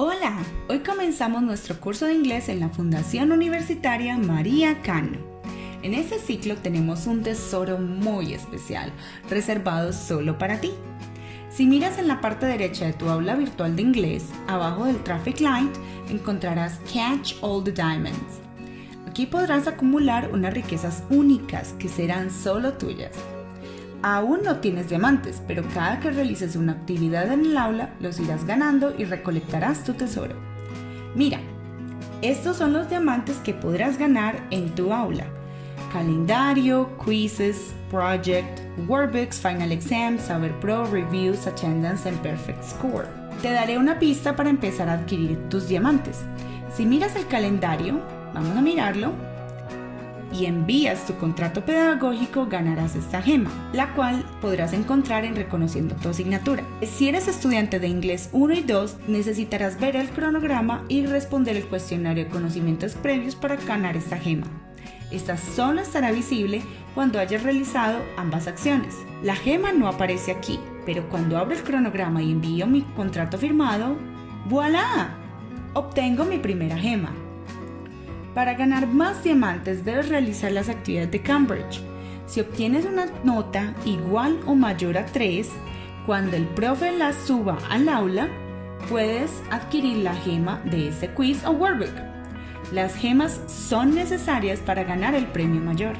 Hola, hoy comenzamos nuestro curso de inglés en la Fundación Universitaria María Cano. En este ciclo tenemos un tesoro muy especial, reservado solo para ti. Si miras en la parte derecha de tu aula virtual de inglés, abajo del traffic light, encontrarás Catch All the Diamonds. Aquí podrás acumular unas riquezas únicas que serán solo tuyas. Aún no tienes diamantes, pero cada que realices una actividad en el aula los irás ganando y recolectarás tu tesoro. Mira, estos son los diamantes que podrás ganar en tu aula. Calendario, quizzes, project, workbooks, final exam, saber pro, reviews, attendance and perfect score. Te daré una pista para empezar a adquirir tus diamantes. Si miras el calendario, vamos a mirarlo, y envías tu contrato pedagógico, ganarás esta gema, la cual podrás encontrar en Reconociendo tu asignatura. Si eres estudiante de inglés 1 y 2, necesitarás ver el cronograma y responder el cuestionario de conocimientos previos para ganar esta gema. Esta solo estará visible cuando hayas realizado ambas acciones. La gema no aparece aquí, pero cuando abro el cronograma y envío mi contrato firmado, ¡voilà! Obtengo mi primera gema. Para ganar más diamantes debes realizar las actividades de Cambridge. Si obtienes una nota igual o mayor a 3, cuando el profe la suba al aula, puedes adquirir la gema de ese quiz o workbook. Las gemas son necesarias para ganar el premio mayor.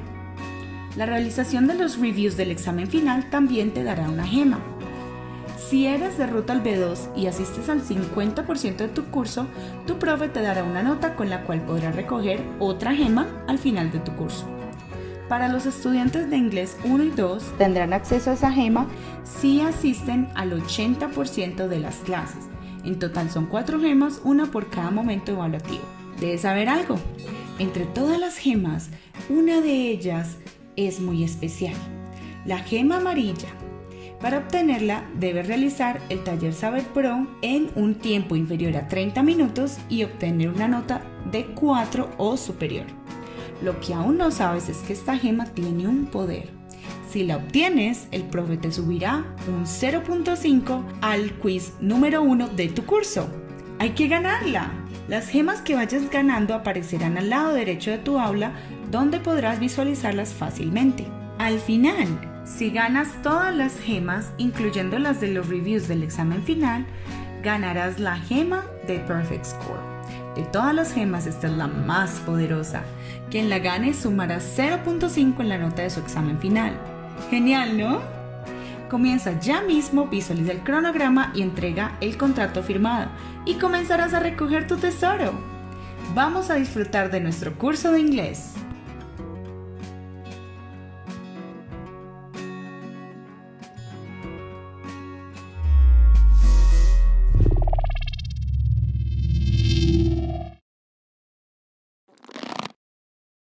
La realización de los reviews del examen final también te dará una gema. Si eres de ruta al B2 y asistes al 50% de tu curso, tu profe te dará una nota con la cual podrás recoger otra gema al final de tu curso. Para los estudiantes de inglés 1 y 2 tendrán acceso a esa gema si asisten al 80% de las clases. En total son 4 gemas, una por cada momento evaluativo. Debes saber algo. Entre todas las gemas, una de ellas es muy especial. La gema amarilla para obtenerla, debes realizar el taller Saber Pro en un tiempo inferior a 30 minutos y obtener una nota de 4 o superior. Lo que aún no sabes es que esta gema tiene un poder. Si la obtienes, el profe te subirá un 0.5 al quiz número 1 de tu curso. Hay que ganarla. Las gemas que vayas ganando aparecerán al lado derecho de tu aula donde podrás visualizarlas fácilmente. Al final, si ganas todas las gemas, incluyendo las de los reviews del examen final, ganarás la gema de Perfect Score. De todas las gemas, esta es la más poderosa. Quien la gane sumará 0.5 en la nota de su examen final. Genial, ¿no? Comienza ya mismo, visualiza el cronograma y entrega el contrato firmado y comenzarás a recoger tu tesoro. Vamos a disfrutar de nuestro curso de inglés.